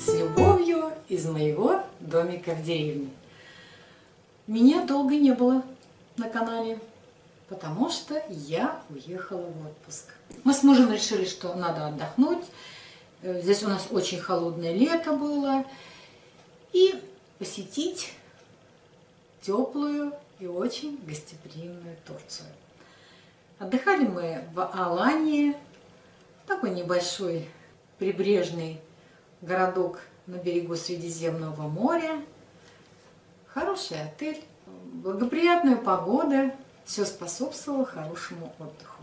с любовью из моего домика в деревне. Меня долго не было на канале, потому что я уехала в отпуск. Мы с мужем решили, что надо отдохнуть. Э, здесь у нас очень холодное лето было. И посетить теплую и очень гостеприимную Турцию. Отдыхали мы в Алании, такой небольшой прибрежный городок на берегу Средиземного моря. Хороший отель, благоприятная погода, все способствовало хорошему отдыху.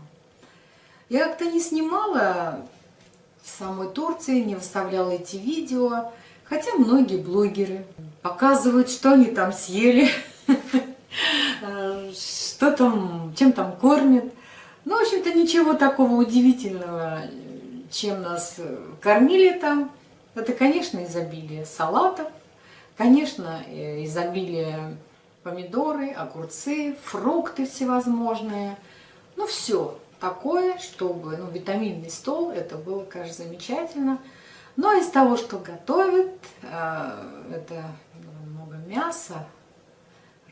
Я как-то не снимала в самой Турции, не выставляла эти видео, хотя многие блогеры показывают, что они там съели, что там, чем там кормят. Ну, в общем-то, ничего такого удивительного, чем нас кормили там. Это, конечно, изобилие салатов, конечно, э, изобилие помидоры, огурцы, фрукты всевозможные. Ну, все такое, чтобы, ну, витаминный стол, это было, конечно, замечательно. Но из того, что готовят, э, это много мяса,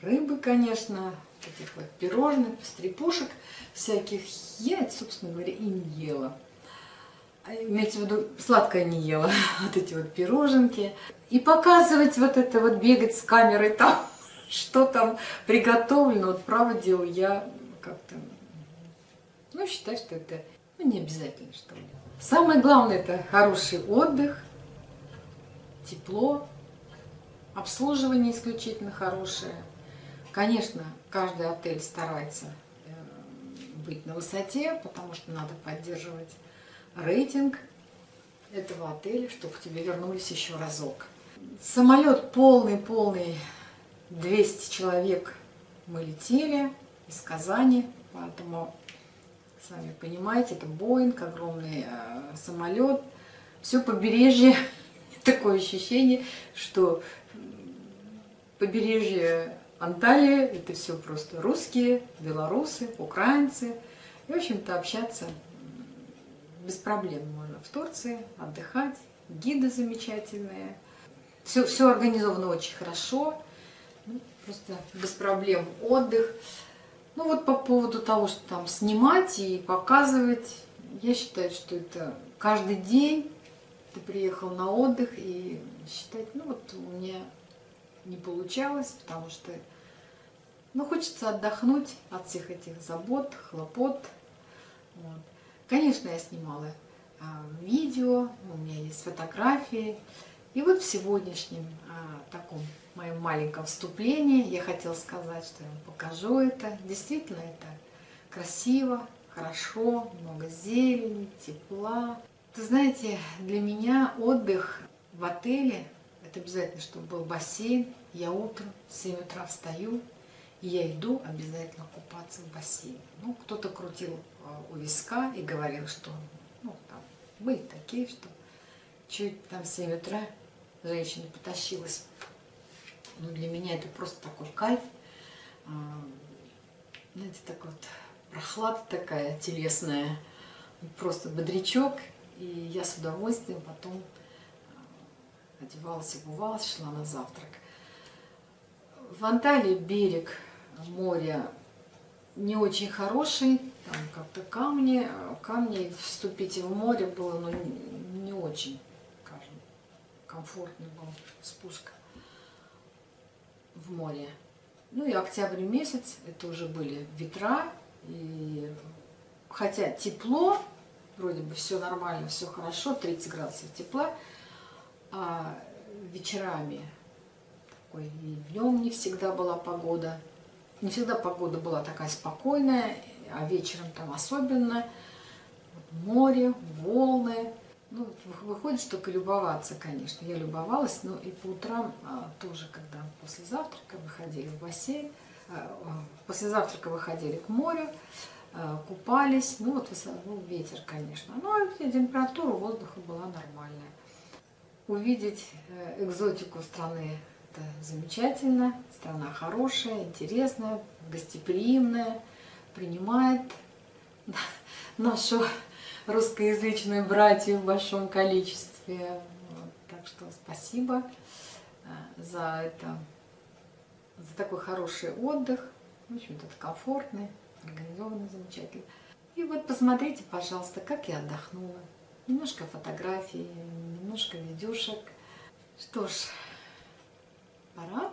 рыбы, конечно, таких вот пирожных, стрепушек всяких. Я, собственно говоря, и не ела. А, имеется в виду, сладкое не ела, вот эти вот пироженки. И показывать вот это вот, бегать с камерой там, что там приготовлено, вот право дело, я как-то, ну, считаю, что это ну, не обязательно, что ли. Самое главное, это хороший отдых, тепло, обслуживание исключительно хорошее. Конечно, каждый отель старается э, быть на высоте, потому что надо поддерживать рейтинг этого отеля, чтобы к тебе вернулись еще разок. Самолет полный-полный, 200 человек мы летели из Казани, поэтому, сами понимаете, это Боинг, огромный э, самолет. Все побережье, такое ощущение, что побережье Анталия – это все просто русские, белорусы, украинцы. И, в общем-то, общаться без проблем можно в Турции, отдыхать. Гиды замечательные. Все, все организовано очень хорошо. Ну, просто без проблем отдых. Ну вот по поводу того, что там снимать и показывать, я считаю, что это каждый день ты приехал на отдых и считать, ну вот у меня не получалось, потому что ну, хочется отдохнуть от всех этих забот, хлопот. Вот. Конечно, я снимала а, видео, у меня есть фотографии. И вот в сегодняшнем а, таком моем маленьком вступлении я хотела сказать, что я вам покажу это. Действительно, это красиво, хорошо, много зелени, тепла. Вы знаете, для меня отдых в отеле это обязательно, чтобы был бассейн. Я утром в 7 утра встаю, и я иду обязательно купаться в бассейне. Ну, кто-то крутил у виска и говорил, что ну, там были такие, что чуть там в 7 утра женщина потащилась. Ну, для меня это просто такой кайф. А, знаете, так вот прохлада такая телесная, просто бодрячок. И я с удовольствием потом одевалась, обувалась, шла на завтрак. В Анталии берег моря не очень хороший, как-то камни, камни вступить в море было ну, не очень, скажем, комфортный был спуск в море. Ну и октябрь месяц, это уже были ветра, и хотя тепло, вроде бы все нормально, все хорошо, 30 градусов тепла, а вечерами, такой, и днем не всегда была погода, не всегда погода была такая спокойная, а вечером там особенно. Море, волны. Ну, выходит, только любоваться, конечно. Я любовалась, но и по утрам а, тоже, когда после завтрака выходили в бассейн, а, после завтрака выходили к морю, а, купались. Ну, вот ну, ветер, конечно. Но температура воздуха была нормальная. Увидеть э, экзотику страны это замечательно. Страна хорошая, интересная, гостеприимная, принимает нашу русскоязычную братью в большом количестве. Вот, так Так что спасибо э, за это, за такой хороший отдых. В общем-то, комфортный, организованный, замечательный. И вот посмотрите, пожалуйста, как я отдохнула. Немножко фотографий, немножко видюшек. Что ж, пора